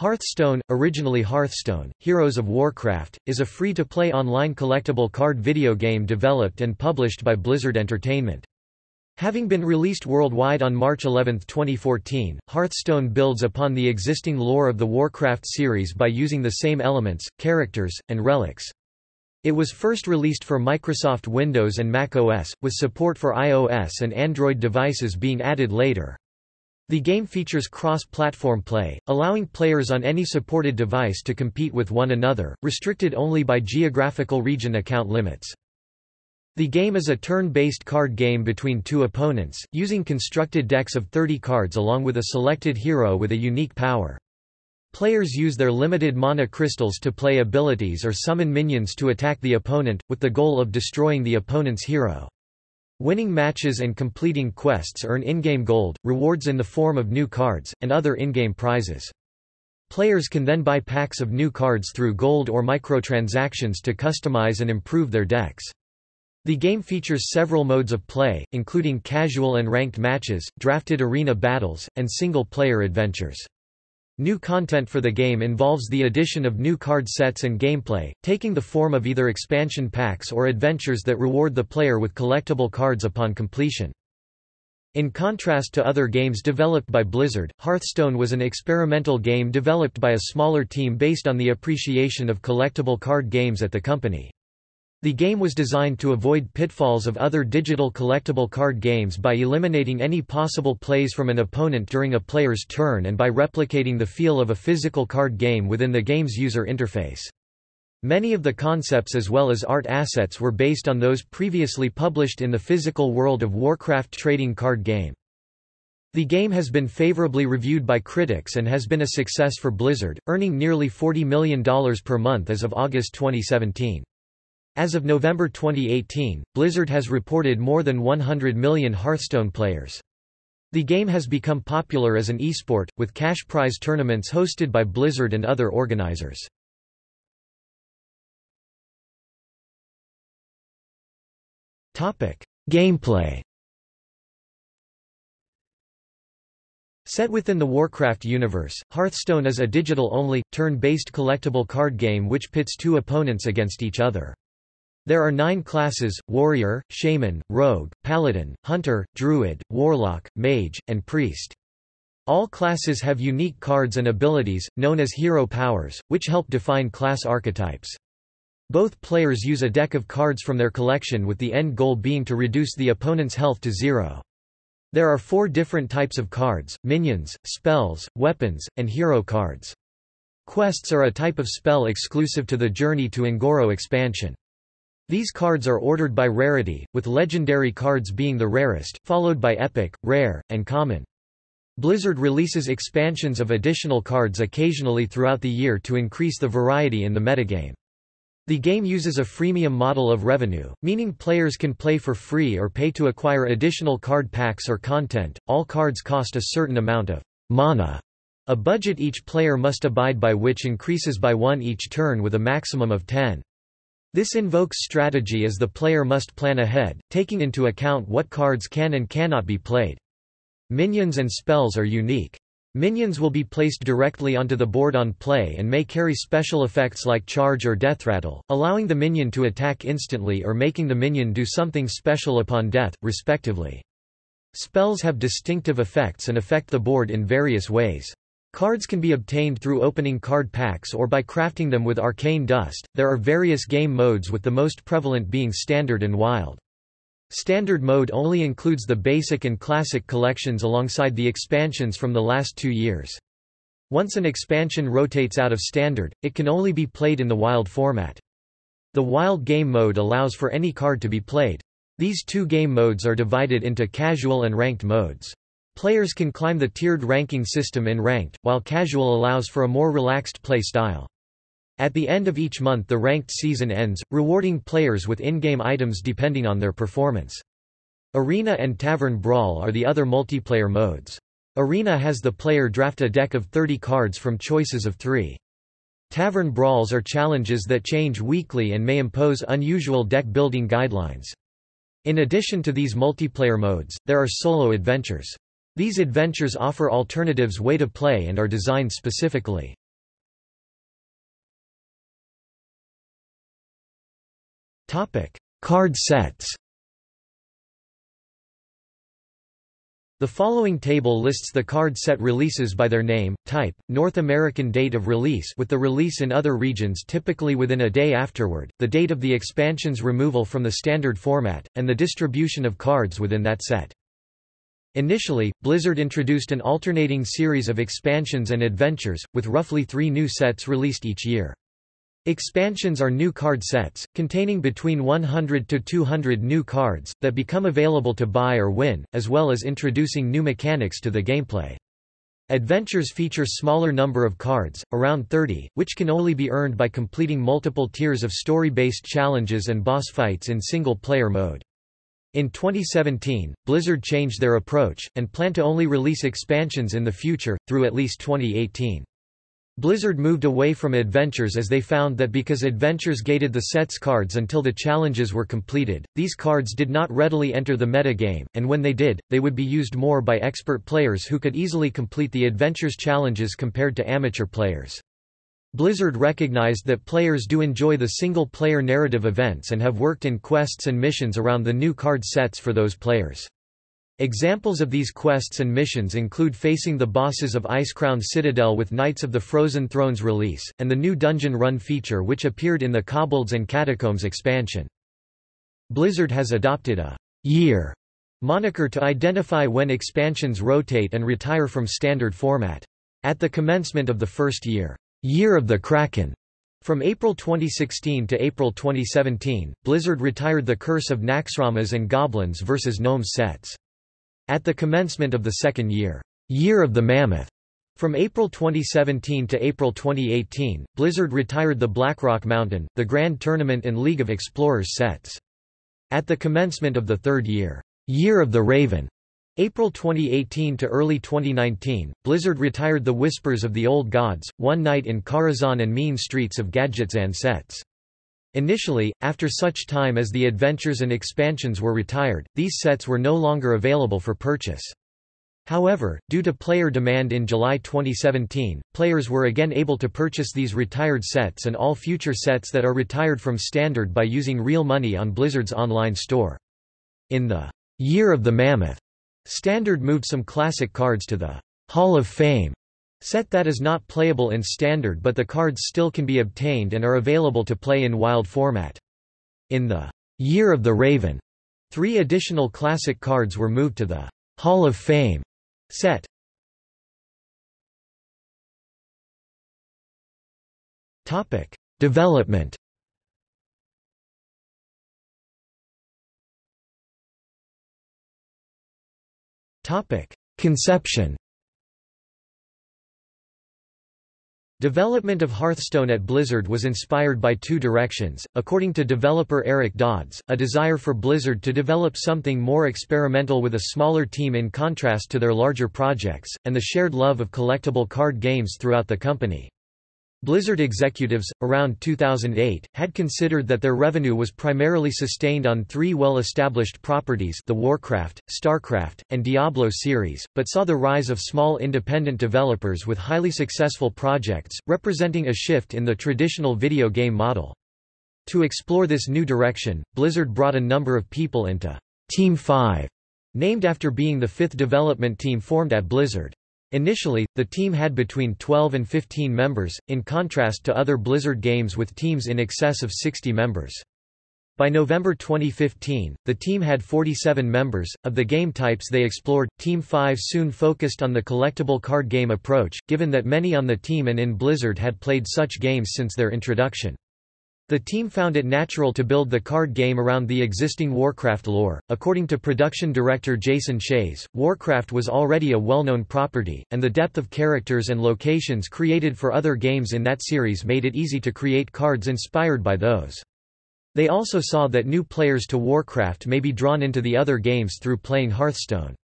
Hearthstone, originally Hearthstone, Heroes of Warcraft, is a free-to-play online collectible card video game developed and published by Blizzard Entertainment. Having been released worldwide on March 11, 2014, Hearthstone builds upon the existing lore of the Warcraft series by using the same elements, characters, and relics. It was first released for Microsoft Windows and Mac OS, with support for iOS and Android devices being added later. The game features cross-platform play, allowing players on any supported device to compete with one another, restricted only by geographical region account limits. The game is a turn-based card game between two opponents, using constructed decks of 30 cards along with a selected hero with a unique power. Players use their limited mana crystals to play abilities or summon minions to attack the opponent, with the goal of destroying the opponent's hero. Winning matches and completing quests earn in-game gold, rewards in the form of new cards, and other in-game prizes. Players can then buy packs of new cards through gold or microtransactions to customize and improve their decks. The game features several modes of play, including casual and ranked matches, drafted arena battles, and single-player adventures. New content for the game involves the addition of new card sets and gameplay, taking the form of either expansion packs or adventures that reward the player with collectible cards upon completion. In contrast to other games developed by Blizzard, Hearthstone was an experimental game developed by a smaller team based on the appreciation of collectible card games at the company. The game was designed to avoid pitfalls of other digital collectible card games by eliminating any possible plays from an opponent during a player's turn and by replicating the feel of a physical card game within the game's user interface. Many of the concepts as well as art assets were based on those previously published in the physical World of Warcraft trading card game. The game has been favorably reviewed by critics and has been a success for Blizzard, earning nearly $40 million per month as of August 2017. As of November 2018, Blizzard has reported more than 100 million Hearthstone players. The game has become popular as an esport, with cash prize tournaments hosted by Blizzard and other organizers. Gameplay Set within the Warcraft universe, Hearthstone is a digital-only, turn-based collectible card game which pits two opponents against each other. There are nine classes, warrior, shaman, rogue, paladin, hunter, druid, warlock, mage, and priest. All classes have unique cards and abilities, known as hero powers, which help define class archetypes. Both players use a deck of cards from their collection with the end goal being to reduce the opponent's health to zero. There are four different types of cards, minions, spells, weapons, and hero cards. Quests are a type of spell exclusive to the Journey to Un'Goro expansion. These cards are ordered by rarity, with legendary cards being the rarest, followed by epic, rare, and common. Blizzard releases expansions of additional cards occasionally throughout the year to increase the variety in the metagame. The game uses a freemium model of revenue, meaning players can play for free or pay to acquire additional card packs or content. All cards cost a certain amount of mana, a budget each player must abide by which increases by one each turn with a maximum of 10. This invokes strategy as the player must plan ahead, taking into account what cards can and cannot be played. Minions and spells are unique. Minions will be placed directly onto the board on play and may carry special effects like charge or death rattle, allowing the minion to attack instantly or making the minion do something special upon death, respectively. Spells have distinctive effects and affect the board in various ways. Cards can be obtained through opening card packs or by crafting them with arcane dust. There are various game modes with the most prevalent being Standard and Wild. Standard mode only includes the basic and classic collections alongside the expansions from the last two years. Once an expansion rotates out of Standard, it can only be played in the Wild format. The Wild game mode allows for any card to be played. These two game modes are divided into casual and ranked modes. Players can climb the tiered ranking system in Ranked, while Casual allows for a more relaxed play style. At the end of each month the ranked season ends, rewarding players with in-game items depending on their performance. Arena and Tavern Brawl are the other multiplayer modes. Arena has the player draft a deck of 30 cards from choices of three. Tavern Brawls are challenges that change weekly and may impose unusual deck-building guidelines. In addition to these multiplayer modes, there are solo adventures. These adventures offer alternatives way to play and are designed specifically. Card sets The following table lists the card set releases by their name, type, North American date of release with the release in other regions typically within a day afterward, the date of the expansion's removal from the standard format, and the distribution of cards within that set. Initially, Blizzard introduced an alternating series of expansions and adventures, with roughly three new sets released each year. Expansions are new card sets, containing between 100 to 200 new cards, that become available to buy or win, as well as introducing new mechanics to the gameplay. Adventures feature smaller number of cards, around 30, which can only be earned by completing multiple tiers of story-based challenges and boss fights in single-player mode. In 2017, Blizzard changed their approach, and plan to only release expansions in the future, through at least 2018. Blizzard moved away from adventures as they found that because adventures gated the set's cards until the challenges were completed, these cards did not readily enter the metagame, and when they did, they would be used more by expert players who could easily complete the adventures challenges compared to amateur players. Blizzard recognized that players do enjoy the single-player narrative events and have worked in quests and missions around the new card sets for those players. Examples of these quests and missions include facing the bosses of Icecrown Citadel with Knights of the Frozen Thrones release, and the new Dungeon Run feature which appeared in the Kobolds and Catacombs expansion. Blizzard has adopted a «year» moniker to identify when expansions rotate and retire from standard format. At the commencement of the first year, Year of the Kraken, from April 2016 to April 2017, Blizzard retired the Curse of Naxxramas and Goblins vs. Gnomes sets. At the commencement of the second year, Year of the Mammoth, from April 2017 to April 2018, Blizzard retired the Blackrock Mountain, the Grand Tournament and League of Explorers sets. At the commencement of the third year, Year of the Raven, April 2018 to early 2019, Blizzard retired the Whispers of the Old Gods, One Night in Karazhan and Mean Streets of Gadgetzan sets. Initially, after such time as the adventures and expansions were retired, these sets were no longer available for purchase. However, due to player demand in July 2017, players were again able to purchase these retired sets and all future sets that are retired from Standard by using real money on Blizzard's online store. In the Year of the Mammoth, Standard moved some classic cards to the Hall of Fame Set that is not playable in Standard but the cards still can be obtained and are available to play in Wild format. In the Year of the Raven, three additional classic cards were moved to the Hall of Fame set. Topic: Development. Topic: Conception. Development of Hearthstone at Blizzard was inspired by two directions, according to developer Eric Dodds, a desire for Blizzard to develop something more experimental with a smaller team in contrast to their larger projects, and the shared love of collectible card games throughout the company. Blizzard executives, around 2008, had considered that their revenue was primarily sustained on three well-established properties the Warcraft, StarCraft, and Diablo series, but saw the rise of small independent developers with highly successful projects, representing a shift in the traditional video game model. To explore this new direction, Blizzard brought a number of people into Team 5, named after being the fifth development team formed at Blizzard. Initially, the team had between 12 and 15 members, in contrast to other Blizzard games with teams in excess of 60 members. By November 2015, the team had 47 members. Of the game types they explored, Team 5 soon focused on the collectible card game approach, given that many on the team and in Blizzard had played such games since their introduction. The team found it natural to build the card game around the existing Warcraft lore. According to production director Jason Chayes, Warcraft was already a well-known property, and the depth of characters and locations created for other games in that series made it easy to create cards inspired by those. They also saw that new players to Warcraft may be drawn into the other games through playing Hearthstone.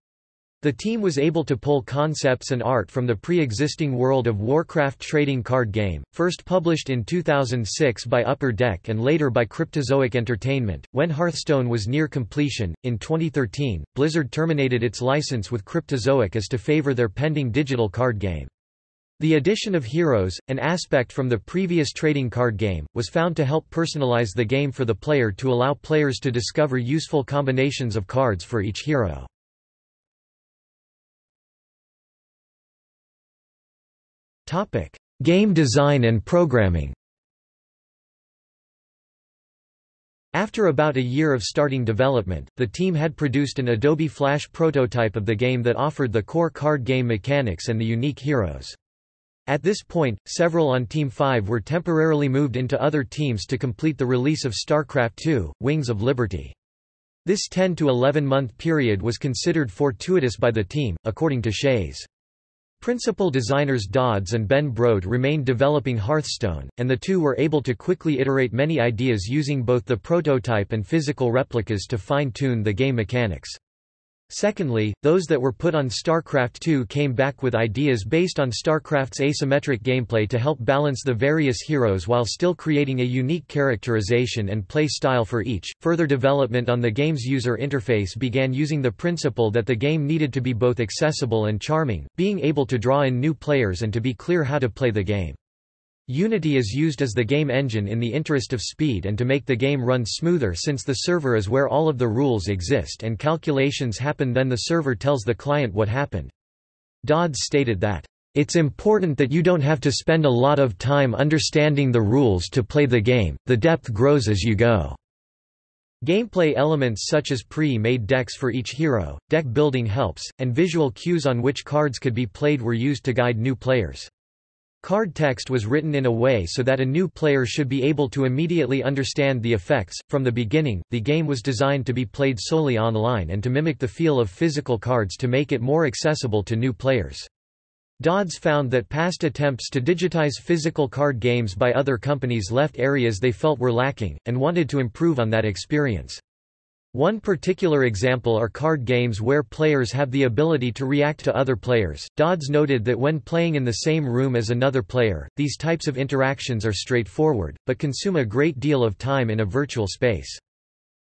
The team was able to pull concepts and art from the pre-existing World of Warcraft trading card game, first published in 2006 by Upper Deck and later by Cryptozoic Entertainment. When Hearthstone was near completion, in 2013, Blizzard terminated its license with Cryptozoic as to favor their pending digital card game. The addition of heroes, an aspect from the previous trading card game, was found to help personalize the game for the player to allow players to discover useful combinations of cards for each hero. Game design and programming After about a year of starting development, the team had produced an Adobe Flash prototype of the game that offered the core card game mechanics and the unique heroes. At this point, several on Team 5 were temporarily moved into other teams to complete the release of StarCraft II, Wings of Liberty. This 10 to 11 month period was considered fortuitous by the team, according to Chayes. Principal designers Dodds and Ben Brode remained developing Hearthstone, and the two were able to quickly iterate many ideas using both the prototype and physical replicas to fine-tune the game mechanics. Secondly, those that were put on StarCraft II came back with ideas based on StarCraft's asymmetric gameplay to help balance the various heroes while still creating a unique characterization and play style for each. Further development on the game's user interface began using the principle that the game needed to be both accessible and charming, being able to draw in new players and to be clear how to play the game. Unity is used as the game engine in the interest of speed and to make the game run smoother since the server is where all of the rules exist and calculations happen then the server tells the client what happened. Dodds stated that, "...it's important that you don't have to spend a lot of time understanding the rules to play the game, the depth grows as you go." Gameplay elements such as pre-made decks for each hero, deck building helps, and visual cues on which cards could be played were used to guide new players. Card text was written in a way so that a new player should be able to immediately understand the effects. From the beginning, the game was designed to be played solely online and to mimic the feel of physical cards to make it more accessible to new players. Dodds found that past attempts to digitize physical card games by other companies left areas they felt were lacking, and wanted to improve on that experience. One particular example are card games where players have the ability to react to other players. Dodds noted that when playing in the same room as another player, these types of interactions are straightforward, but consume a great deal of time in a virtual space.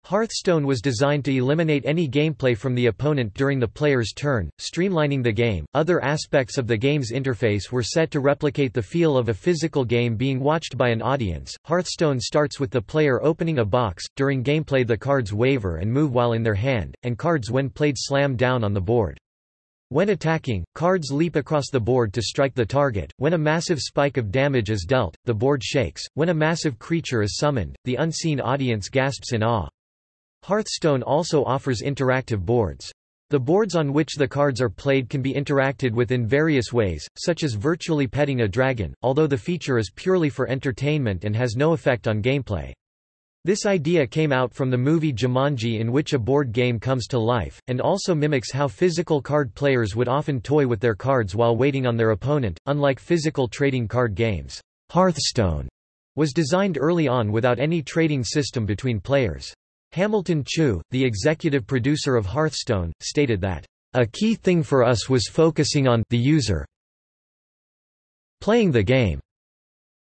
Hearthstone was designed to eliminate any gameplay from the opponent during the player's turn, streamlining the game. Other aspects of the game's interface were set to replicate the feel of a physical game being watched by an audience. Hearthstone starts with the player opening a box. During gameplay, the cards waver and move while in their hand, and cards when played slam down on the board. When attacking, cards leap across the board to strike the target. When a massive spike of damage is dealt, the board shakes. When a massive creature is summoned, the unseen audience gasps in awe. Hearthstone also offers interactive boards. The boards on which the cards are played can be interacted with in various ways, such as virtually petting a dragon, although the feature is purely for entertainment and has no effect on gameplay. This idea came out from the movie Jumanji in which a board game comes to life, and also mimics how physical card players would often toy with their cards while waiting on their opponent, unlike physical trading card games. Hearthstone was designed early on without any trading system between players. Hamilton Chu, the executive producer of Hearthstone, stated that, "...a key thing for us was focusing on the user playing the game,"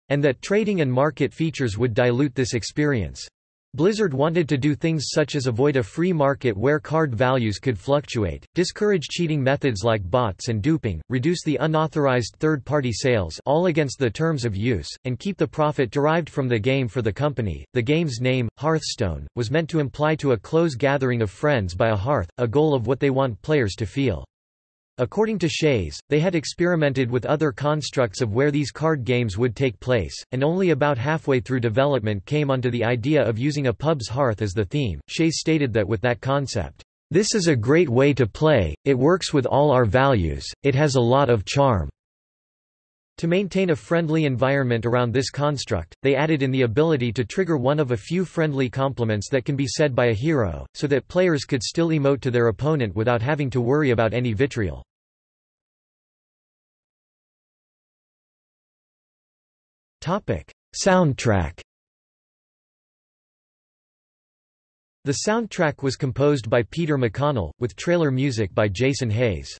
and that trading and market features would dilute this experience. Blizzard wanted to do things such as avoid a free market where card values could fluctuate, discourage cheating methods like bots and duping, reduce the unauthorized third-party sales all against the terms of use, and keep the profit derived from the game for the company. The game's name, Hearthstone, was meant to imply to a close gathering of friends by a hearth, a goal of what they want players to feel. According to Chayes, they had experimented with other constructs of where these card games would take place, and only about halfway through development came onto the idea of using a pub's hearth as the theme. Chayes stated that with that concept, This is a great way to play, it works with all our values, it has a lot of charm. To maintain a friendly environment around this construct, they added in the ability to trigger one of a few friendly compliments that can be said by a hero, so that players could still emote to their opponent without having to worry about any vitriol. Soundtrack. The soundtrack was composed by Peter McConnell, with trailer music by Jason Hayes.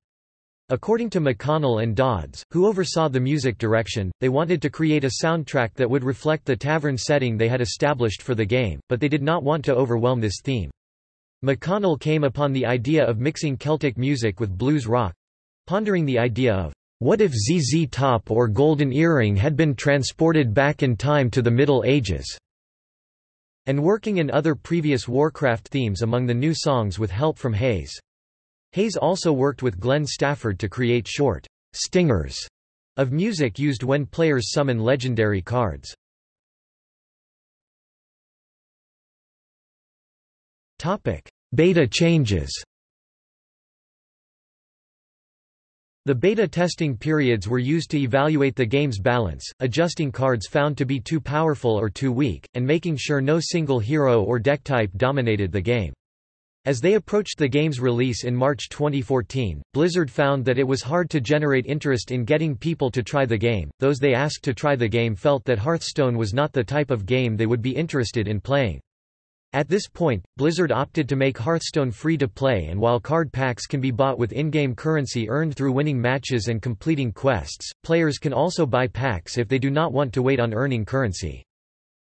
According to McConnell and Dodds, who oversaw the music direction, they wanted to create a soundtrack that would reflect the tavern setting they had established for the game, but they did not want to overwhelm this theme. McConnell came upon the idea of mixing Celtic music with blues rock pondering the idea of What if ZZ Top or Golden Earring had been transported back in time to the Middle Ages? And working in other previous Warcraft themes among the new songs with help from Hayes. Hayes also worked with Glenn Stafford to create short stingers of music used when players summon legendary cards. Topic: Beta changes The beta testing periods were used to evaluate the game's balance, adjusting cards found to be too powerful or too weak, and making sure no single hero or deck type dominated the game. As they approached the game's release in March 2014, Blizzard found that it was hard to generate interest in getting people to try the game. Those they asked to try the game felt that Hearthstone was not the type of game they would be interested in playing. At this point, Blizzard opted to make Hearthstone free to play and while card packs can be bought with in-game currency earned through winning matches and completing quests, players can also buy packs if they do not want to wait on earning currency.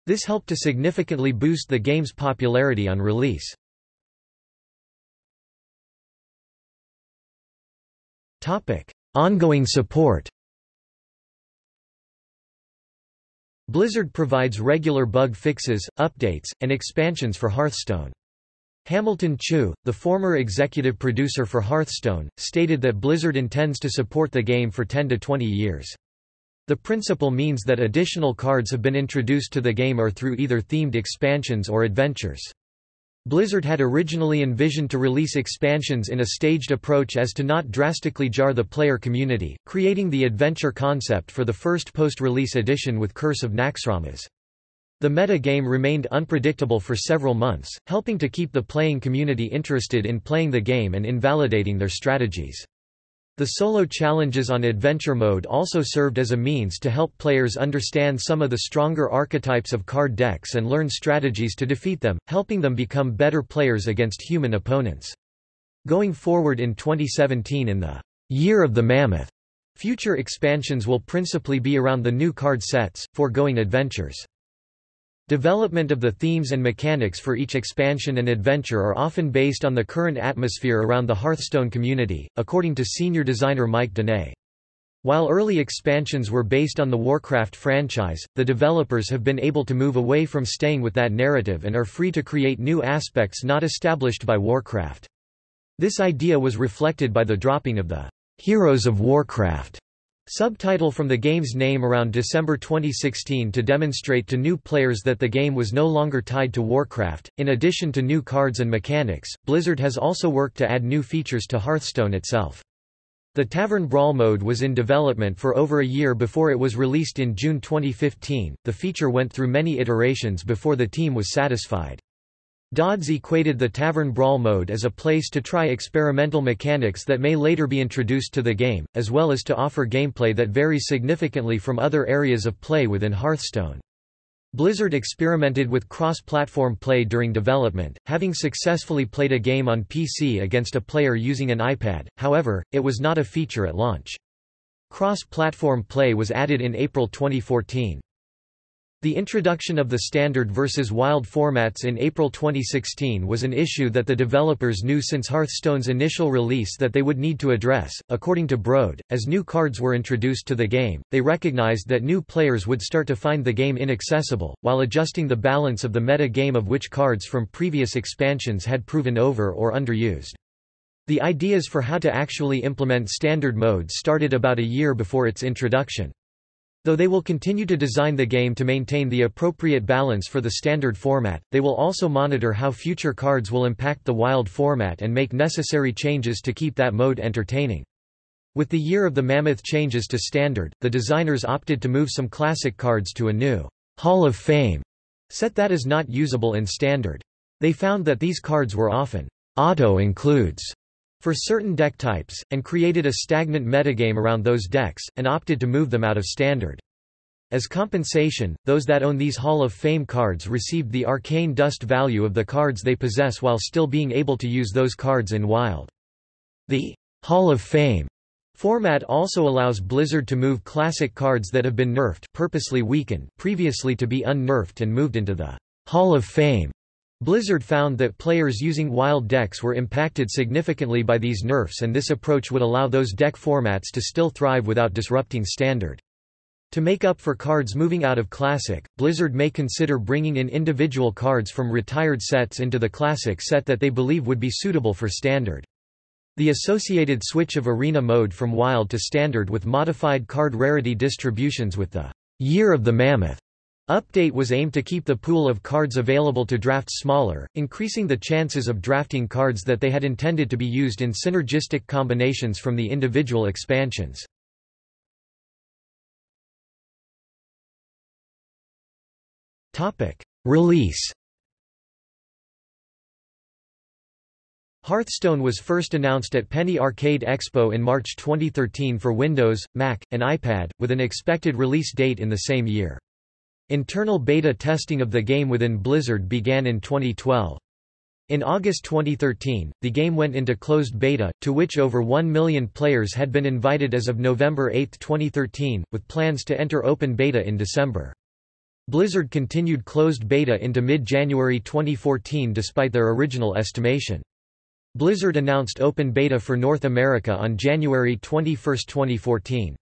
This helped to significantly boost the game's popularity on release. Ongoing support Blizzard provides regular bug fixes, updates, and expansions for Hearthstone. Hamilton Chu, the former executive producer for Hearthstone, stated that Blizzard intends to support the game for 10 to 20 years. The principle means that additional cards have been introduced to the game or through either themed expansions or adventures. Blizzard had originally envisioned to release expansions in a staged approach as to not drastically jar the player community, creating the adventure concept for the first post-release edition with Curse of Naxxramas. The meta game remained unpredictable for several months, helping to keep the playing community interested in playing the game and invalidating their strategies. The solo challenges on Adventure Mode also served as a means to help players understand some of the stronger archetypes of card decks and learn strategies to defeat them, helping them become better players against human opponents. Going forward in 2017 in the Year of the Mammoth, future expansions will principally be around the new card sets, foregoing adventures. Development of the themes and mechanics for each expansion and adventure are often based on the current atmosphere around the Hearthstone community, according to senior designer Mike Donais. While early expansions were based on the Warcraft franchise, the developers have been able to move away from staying with that narrative and are free to create new aspects not established by Warcraft. This idea was reflected by the dropping of the Heroes of Warcraft Subtitle from the game's name around December 2016 to demonstrate to new players that the game was no longer tied to Warcraft. In addition to new cards and mechanics, Blizzard has also worked to add new features to Hearthstone itself. The Tavern Brawl mode was in development for over a year before it was released in June 2015. The feature went through many iterations before the team was satisfied. Dodds equated the Tavern Brawl mode as a place to try experimental mechanics that may later be introduced to the game, as well as to offer gameplay that varies significantly from other areas of play within Hearthstone. Blizzard experimented with cross-platform play during development, having successfully played a game on PC against a player using an iPad, however, it was not a feature at launch. Cross-platform play was added in April 2014. The introduction of the standard versus wild formats in April 2016 was an issue that the developers knew since Hearthstone's initial release that they would need to address. According to Brode, as new cards were introduced to the game, they recognized that new players would start to find the game inaccessible, while adjusting the balance of the meta game of which cards from previous expansions had proven over or underused. The ideas for how to actually implement standard modes started about a year before its introduction. Though they will continue to design the game to maintain the appropriate balance for the standard format, they will also monitor how future cards will impact the wild format and make necessary changes to keep that mode entertaining. With the Year of the Mammoth changes to standard, the designers opted to move some classic cards to a new Hall of Fame set that is not usable in standard. They found that these cards were often auto-includes for certain deck types, and created a stagnant metagame around those decks, and opted to move them out of standard. As compensation, those that own these Hall of Fame cards received the arcane dust value of the cards they possess while still being able to use those cards in Wild. The Hall of Fame format also allows Blizzard to move classic cards that have been nerfed purposely weakened previously to be unnerfed and moved into the Hall of Fame Blizzard found that players using wild decks were impacted significantly by these nerfs and this approach would allow those deck formats to still thrive without disrupting Standard. To make up for cards moving out of Classic, Blizzard may consider bringing in individual cards from retired sets into the Classic set that they believe would be suitable for Standard. The associated switch of Arena mode from Wild to Standard with modified card rarity distributions with the Year of the Mammoth Update was aimed to keep the pool of cards available to draft smaller, increasing the chances of drafting cards that they had intended to be used in synergistic combinations from the individual expansions. Release Hearthstone was first announced at Penny Arcade Expo in March 2013 for Windows, Mac, and iPad, with an expected release date in the same year. Internal beta testing of the game within Blizzard began in 2012. In August 2013, the game went into closed beta, to which over 1 million players had been invited as of November 8, 2013, with plans to enter open beta in December. Blizzard continued closed beta into mid-January 2014 despite their original estimation. Blizzard announced open beta for North America on January 21, 2014.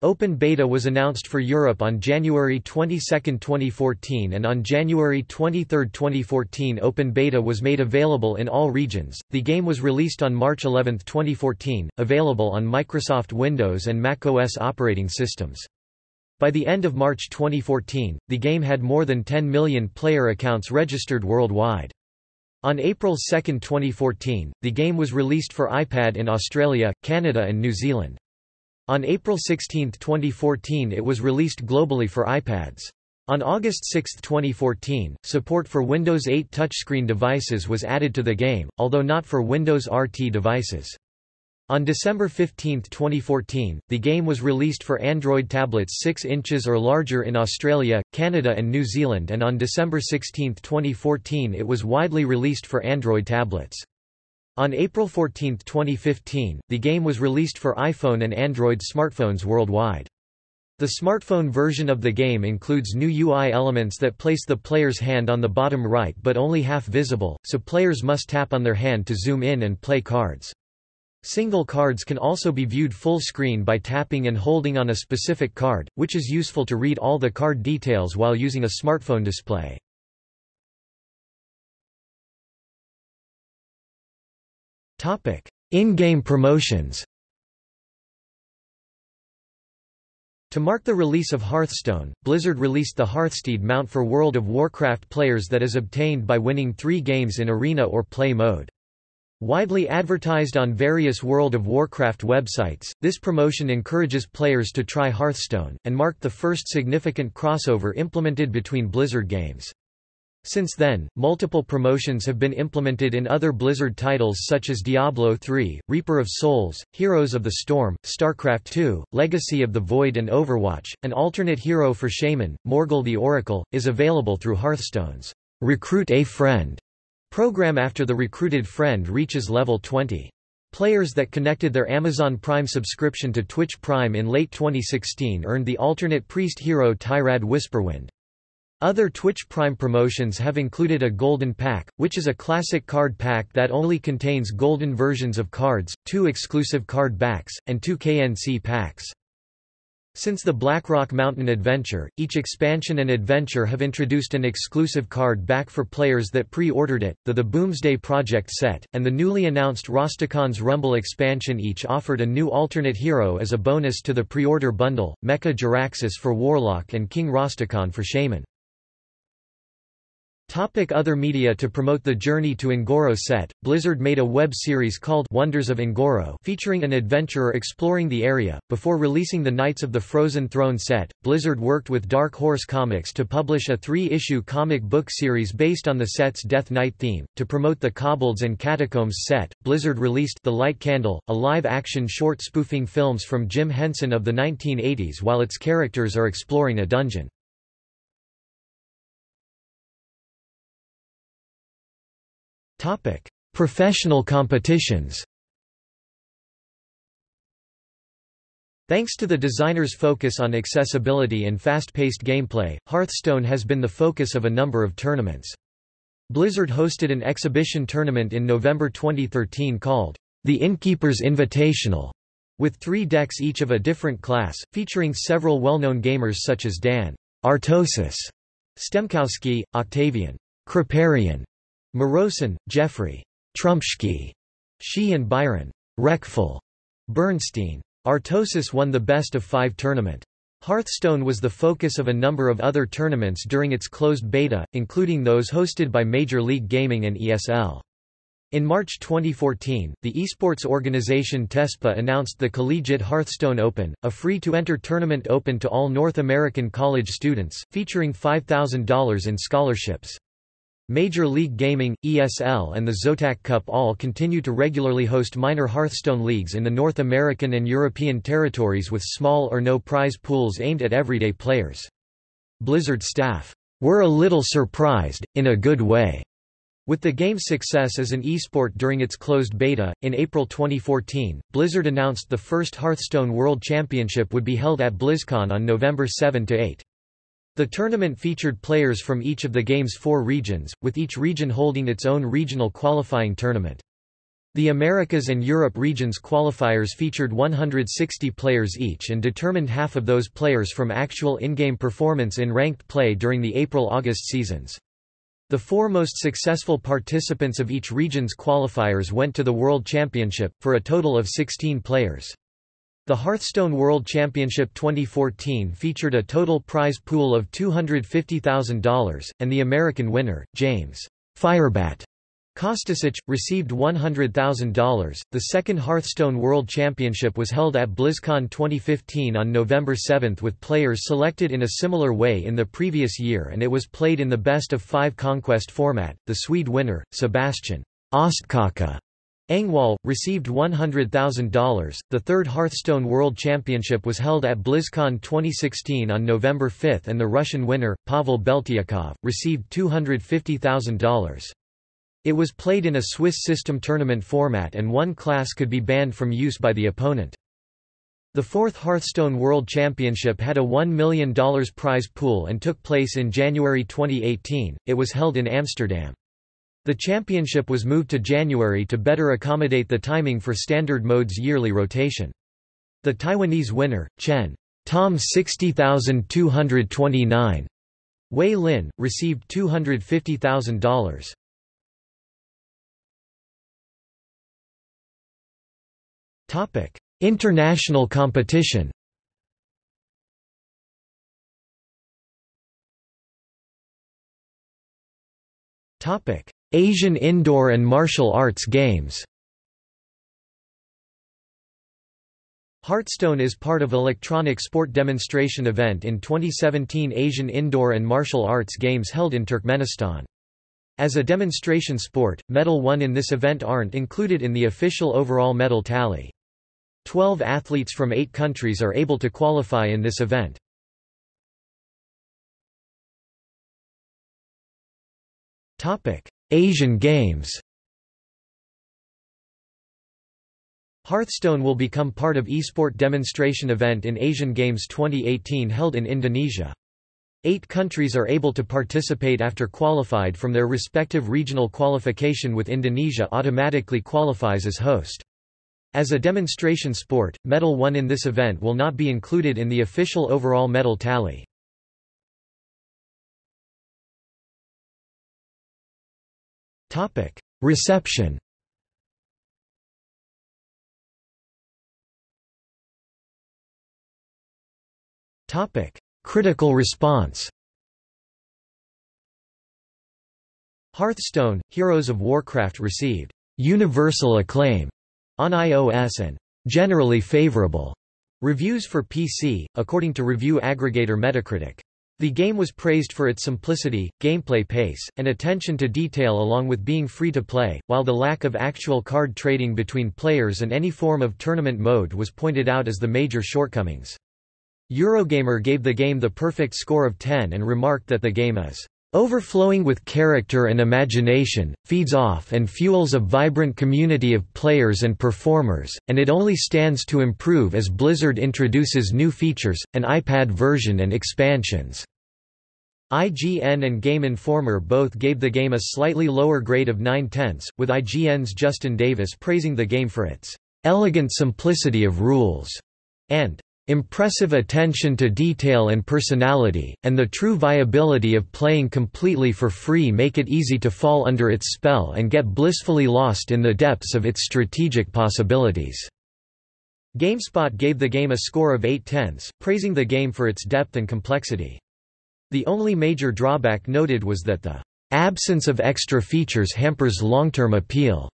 Open beta was announced for Europe on January 22, 2014 and on January 23, 2014 open beta was made available in all regions. The game was released on March 11, 2014, available on Microsoft Windows and macOS operating systems. By the end of March 2014, the game had more than 10 million player accounts registered worldwide. On April 2, 2014, the game was released for iPad in Australia, Canada and New Zealand. On April 16, 2014 it was released globally for iPads. On August 6, 2014, support for Windows 8 touchscreen devices was added to the game, although not for Windows RT devices. On December 15, 2014, the game was released for Android tablets 6 inches or larger in Australia, Canada and New Zealand and on December 16, 2014 it was widely released for Android tablets. On April 14, 2015, the game was released for iPhone and Android smartphones worldwide. The smartphone version of the game includes new UI elements that place the player's hand on the bottom right but only half visible, so players must tap on their hand to zoom in and play cards. Single cards can also be viewed full screen by tapping and holding on a specific card, which is useful to read all the card details while using a smartphone display. In-game promotions To mark the release of Hearthstone, Blizzard released the Hearthsteed mount for World of Warcraft players that is obtained by winning three games in Arena or Play mode. Widely advertised on various World of Warcraft websites, this promotion encourages players to try Hearthstone, and marked the first significant crossover implemented between Blizzard games. Since then, multiple promotions have been implemented in other Blizzard titles such as Diablo III, Reaper of Souls, Heroes of the Storm, StarCraft II, Legacy of the Void and Overwatch. An alternate hero for Shaman, Morgl the Oracle, is available through Hearthstone's Recruit a Friend program after the recruited friend reaches level 20. Players that connected their Amazon Prime subscription to Twitch Prime in late 2016 earned the alternate priest hero Tyrande Whisperwind. Other Twitch Prime promotions have included a Golden Pack, which is a classic card pack that only contains golden versions of cards, two exclusive card backs, and two KNC packs. Since the Blackrock Mountain Adventure, each expansion and adventure have introduced an exclusive card back for players that pre-ordered it, the The Boomsday Project set, and the newly announced Rastakhan's Rumble expansion each offered a new alternate hero as a bonus to the pre-order bundle, Mecha Jaraxxus for Warlock and King Rastakhan for Shaman. Topic other media To promote the Journey to Un'Goro set, Blizzard made a web series called Wonders of Un'Goro featuring an adventurer exploring the area. Before releasing the Knights of the Frozen Throne set, Blizzard worked with Dark Horse Comics to publish a three-issue comic book series based on the set's Death Knight theme. To promote the Kobolds and Catacombs set, Blizzard released The Light Candle, a live-action short spoofing films from Jim Henson of the 1980s while its characters are exploring a dungeon. Topic: Professional competitions. Thanks to the designer's focus on accessibility and fast-paced gameplay, Hearthstone has been the focus of a number of tournaments. Blizzard hosted an exhibition tournament in November 2013 called the Innkeeper's Invitational, with three decks each of a different class, featuring several well-known gamers such as Dan Artosis, Stemkoski, Octavian Kripparrian, Morosan, Jeffrey Trumpsky, Shi and Byron Reckful. Bernstein. Artosis won the best of five tournament. Hearthstone was the focus of a number of other tournaments during its closed beta, including those hosted by Major League Gaming and ESL. In March 2014, the esports organization TESPA announced the Collegiate Hearthstone Open, a free-to-enter tournament open to all North American college students, featuring $5,000 in scholarships. Major League Gaming, ESL and the Zotac Cup all continue to regularly host minor Hearthstone leagues in the North American and European territories with small or no prize pools aimed at everyday players. Blizzard staff, "...were a little surprised, in a good way." With the game's success as an esport during its closed beta, in April 2014, Blizzard announced the first Hearthstone World Championship would be held at BlizzCon on November 7–8. The tournament featured players from each of the game's four regions, with each region holding its own regional qualifying tournament. The Americas and Europe regions qualifiers featured 160 players each and determined half of those players from actual in-game performance in ranked play during the April-August seasons. The four most successful participants of each region's qualifiers went to the World Championship, for a total of 16 players. The Hearthstone World Championship 2014 featured a total prize pool of $250,000, and the American winner, James Firebat Kostesich, received $100,000. The second Hearthstone World Championship was held at BlizzCon 2015 on November 7 with players selected in a similar way in the previous year and it was played in the best of five conquest format. The Swede winner, Sebastian Ostkaka Engwall, received $100,000. The third Hearthstone World Championship was held at BlizzCon 2016 on November 5 and the Russian winner, Pavel Beltyakov, received $250,000. It was played in a Swiss system tournament format and one class could be banned from use by the opponent. The fourth Hearthstone World Championship had a $1 million prize pool and took place in January 2018. It was held in Amsterdam. The championship was moved to January to better accommodate the timing for Standard Mode's yearly rotation. The Taiwanese winner, Chen Tom 60229 Wei Lin, received $250,000. Topic: International competition. Topic: Asian indoor and martial arts games. Hearthstone is part of Electronic Sport Demonstration event in 2017 Asian Indoor and Martial Arts Games held in Turkmenistan. As a demonstration sport, medal won in this event aren't included in the official overall medal tally. Twelve athletes from eight countries are able to qualify in this event. Asian Games Hearthstone will become part of esport demonstration event in Asian Games 2018 held in Indonesia. Eight countries are able to participate after qualified from their respective regional qualification with Indonesia automatically qualifies as host. As a demonstration sport, medal won in this event will not be included in the official overall medal tally. Reception. Topic: Critical response. Hearthstone, Heroes of Warcraft received universal acclaim on iOS and generally favorable reviews for PC, according to review aggregator Metacritic. The game was praised for its simplicity, gameplay pace, and attention to detail along with being free to play, while the lack of actual card trading between players and any form of tournament mode was pointed out as the major shortcomings. Eurogamer gave the game the perfect score of 10 and remarked that the game is Overflowing with character and imagination, feeds off and fuels a vibrant community of players and performers, and it only stands to improve as Blizzard introduces new features, an iPad version and expansions. IGN and Game Informer both gave the game a slightly lower grade of 9 tenths, with IGN's Justin Davis praising the game for its elegant simplicity of rules and impressive attention to detail and personality, and the true viability of playing completely for free make it easy to fall under its spell and get blissfully lost in the depths of its strategic possibilities." GameSpot gave the game a score of 8 tenths, praising the game for its depth and complexity. The only major drawback noted was that the absence of extra features hampers long-term appeal.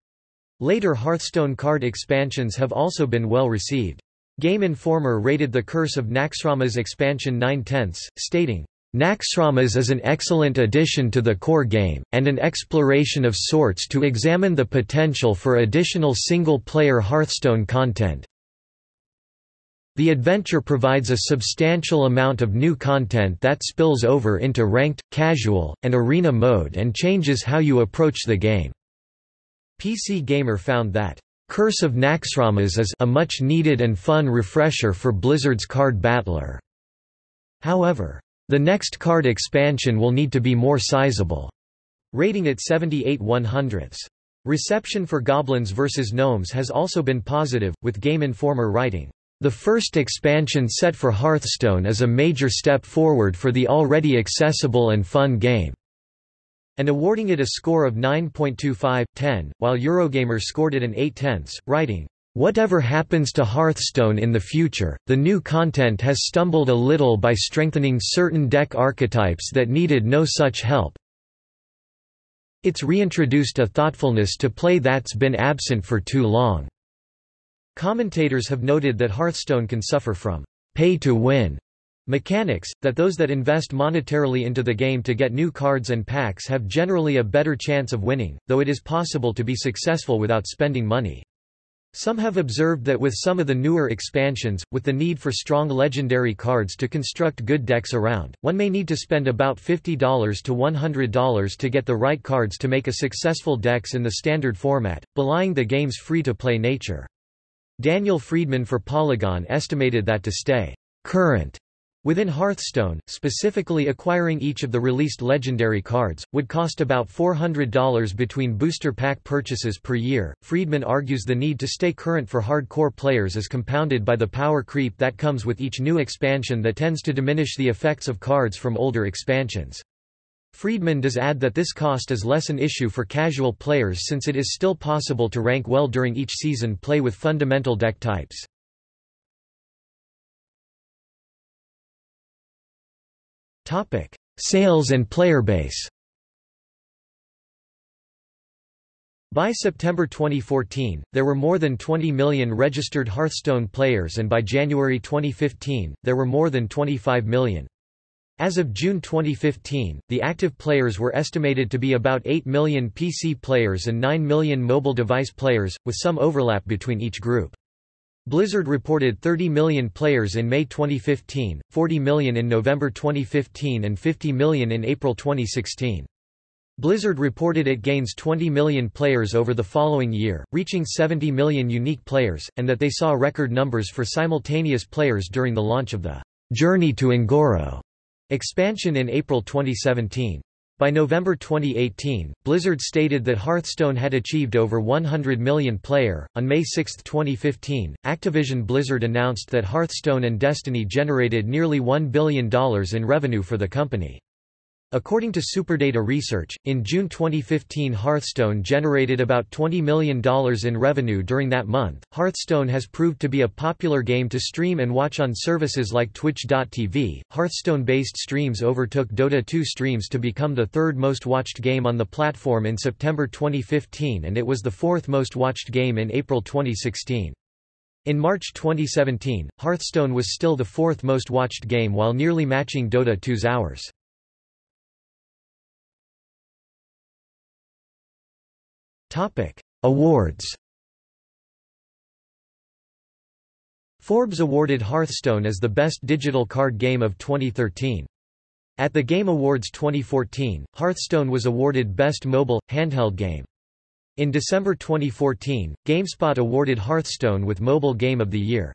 Later Hearthstone card expansions have also been well received. Game Informer rated the Curse of Naxxramas expansion 9 tenths, stating, Naxxramas is an excellent addition to the core game, and an exploration of sorts to examine the potential for additional single-player Hearthstone content. The adventure provides a substantial amount of new content that spills over into ranked, casual, and arena mode and changes how you approach the game. PC Gamer found that Curse of Naxxramas is a much-needed and fun refresher for Blizzard's card battler. However, the next card expansion will need to be more sizable. Rating it 78 100ths. Reception for Goblins vs. Gnomes has also been positive, with Game Informer writing, "...the first expansion set for Hearthstone is a major step forward for the already accessible and fun game." And awarding it a score of 9.25, 10, while Eurogamer scored it an 8 tenths, writing, Whatever happens to Hearthstone in the future, the new content has stumbled a little by strengthening certain deck archetypes that needed no such help. It's reintroduced a thoughtfulness to play that's been absent for too long. Commentators have noted that Hearthstone can suffer from pay to win Mechanics, that those that invest monetarily into the game to get new cards and packs have generally a better chance of winning, though it is possible to be successful without spending money. Some have observed that with some of the newer expansions, with the need for strong legendary cards to construct good decks around, one may need to spend about $50 to $100 to get the right cards to make a successful decks in the standard format, belying the game's free-to-play nature. Daniel Friedman for Polygon estimated that to stay current Within Hearthstone, specifically acquiring each of the released legendary cards, would cost about $400 between booster pack purchases per year. Friedman argues the need to stay current for hardcore players is compounded by the power creep that comes with each new expansion that tends to diminish the effects of cards from older expansions. Friedman does add that this cost is less an issue for casual players since it is still possible to rank well during each season play with fundamental deck types. Topic: Sales and player base. By September 2014, there were more than 20 million registered Hearthstone players and by January 2015, there were more than 25 million. As of June 2015, the active players were estimated to be about 8 million PC players and 9 million mobile device players, with some overlap between each group. Blizzard reported 30 million players in May 2015, 40 million in November 2015 and 50 million in April 2016. Blizzard reported it gains 20 million players over the following year, reaching 70 million unique players, and that they saw record numbers for simultaneous players during the launch of the Journey to Un'Goro expansion in April 2017. By November 2018, Blizzard stated that Hearthstone had achieved over 100 million player. On May 6, 2015, Activision Blizzard announced that Hearthstone and Destiny generated nearly $1 billion in revenue for the company. According to Superdata Research, in June 2015 Hearthstone generated about $20 million in revenue during that month. Hearthstone has proved to be a popular game to stream and watch on services like Twitch.tv. Hearthstone based streams overtook Dota 2 streams to become the third most watched game on the platform in September 2015 and it was the fourth most watched game in April 2016. In March 2017, Hearthstone was still the fourth most watched game while nearly matching Dota 2's hours. Awards Forbes awarded Hearthstone as the best digital card game of 2013. At the Game Awards 2014, Hearthstone was awarded Best Mobile, Handheld Game. In December 2014, GameSpot awarded Hearthstone with Mobile Game of the Year.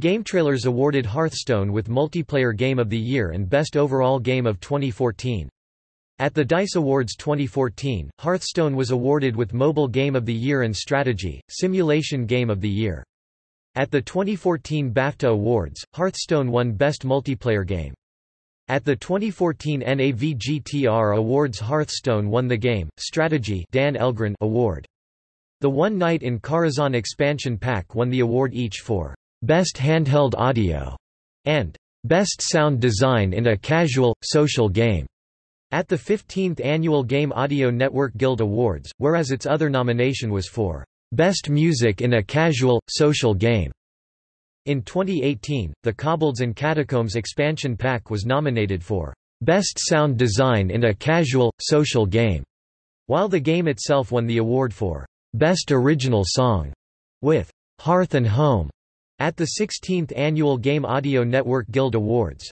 GameTrailers awarded Hearthstone with Multiplayer Game of the Year and Best Overall Game of 2014. At the DICE Awards 2014, Hearthstone was awarded with Mobile Game of the Year and Strategy, Simulation Game of the Year. At the 2014 BAFTA Awards, Hearthstone won Best Multiplayer Game. At the 2014 NAVGTR Awards Hearthstone won the Game, Strategy Dan Elgren Award. The One Night in Karazhan expansion pack won the award each for Best Handheld Audio and Best Sound Design in a Casual, Social Game at the 15th Annual Game Audio Network Guild Awards, whereas its other nomination was for Best Music in a Casual, Social Game. In 2018, the Kobolds and Catacombs expansion pack was nominated for Best Sound Design in a Casual, Social Game, while the game itself won the award for Best Original Song with Hearth and Home at the 16th Annual Game Audio Network Guild Awards.